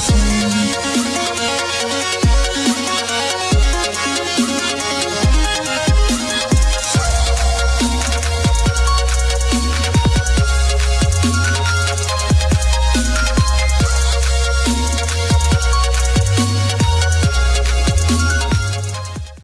us.